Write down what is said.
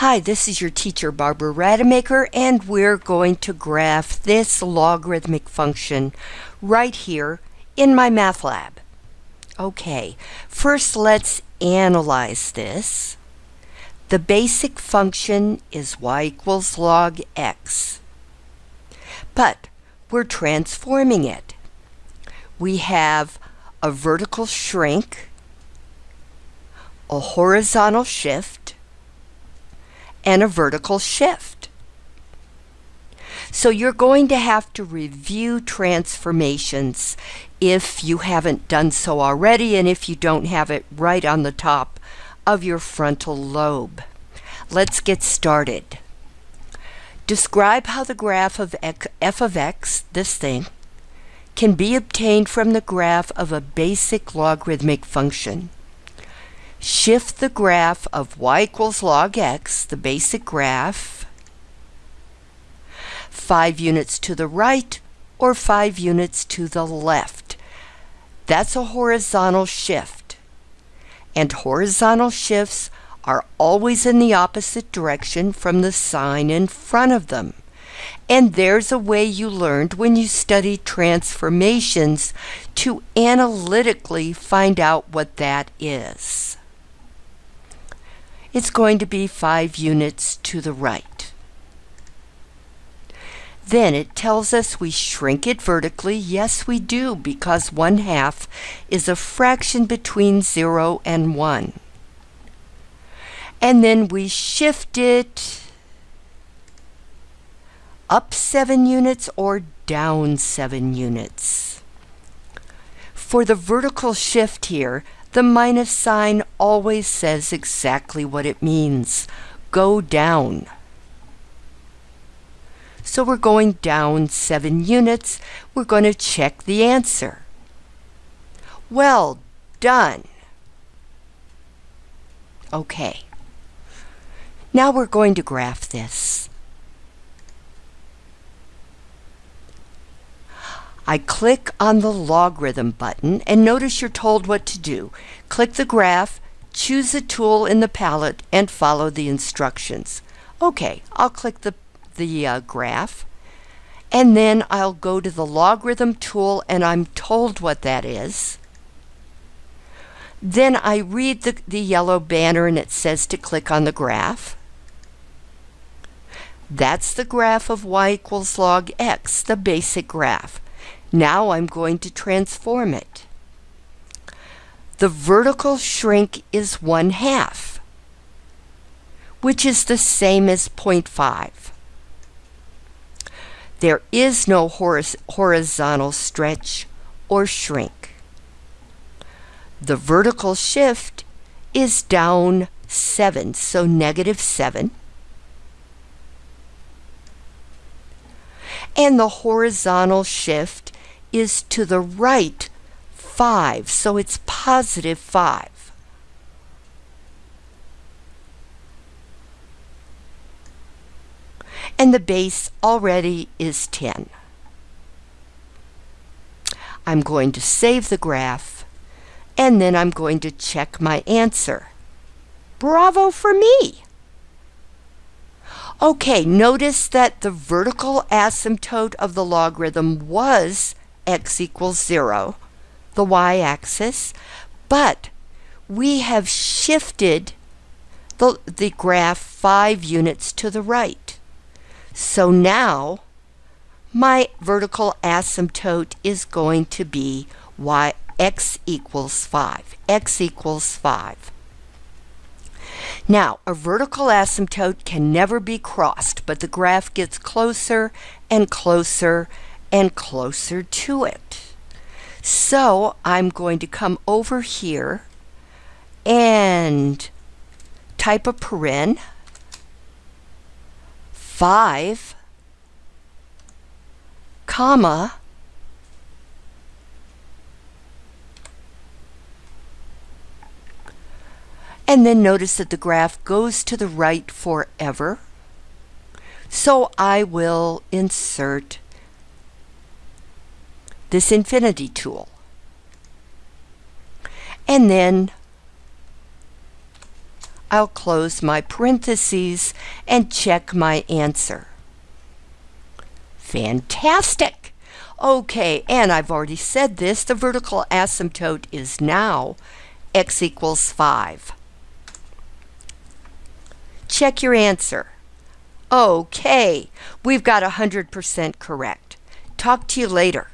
Hi, this is your teacher Barbara Rademacher and we're going to graph this logarithmic function right here in my math lab. Okay, first let's analyze this. The basic function is y equals log x. But we're transforming it. We have a vertical shrink, a horizontal shift, and a vertical shift. So you're going to have to review transformations if you haven't done so already and if you don't have it right on the top of your frontal lobe. Let's get started. Describe how the graph of f of x, this thing, can be obtained from the graph of a basic logarithmic function. Shift the graph of y equals log x, the basic graph, 5 units to the right or 5 units to the left. That's a horizontal shift. And horizontal shifts are always in the opposite direction from the sign in front of them. And there's a way you learned when you studied transformations to analytically find out what that is it's going to be 5 units to the right. Then it tells us we shrink it vertically. Yes, we do, because 1 half is a fraction between 0 and 1. And then we shift it up 7 units or down 7 units. For the vertical shift here, the minus sign always says exactly what it means. Go down. So we're going down 7 units. We're going to check the answer. Well done. Okay. Now we're going to graph this. I click on the logarithm button and notice you're told what to do. Click the graph, choose a tool in the palette, and follow the instructions. Okay, I'll click the, the uh, graph and then I'll go to the logarithm tool and I'm told what that is. Then I read the, the yellow banner and it says to click on the graph. That's the graph of y equals log x, the basic graph. Now I'm going to transform it. The vertical shrink is 1 half, which is the same as 0.5. There is no horizontal stretch or shrink. The vertical shift is down 7, so negative 7. And the horizontal shift is to the right 5, so it's positive 5. And the base already is 10. I'm going to save the graph, and then I'm going to check my answer. Bravo for me! Okay, notice that the vertical asymptote of the logarithm was x equals 0, the y-axis, but we have shifted the, the graph 5 units to the right. So now my vertical asymptote is going to be y x equals 5. x equals 5. Now, a vertical asymptote can never be crossed, but the graph gets closer and closer and closer to it. So I'm going to come over here and type a paren 5 comma and then notice that the graph goes to the right forever. So I will insert this infinity tool. And then I'll close my parentheses and check my answer. Fantastic! Okay, and I've already said this, the vertical asymptote is now x equals 5. Check your answer. Okay, we've got 100% correct. Talk to you later.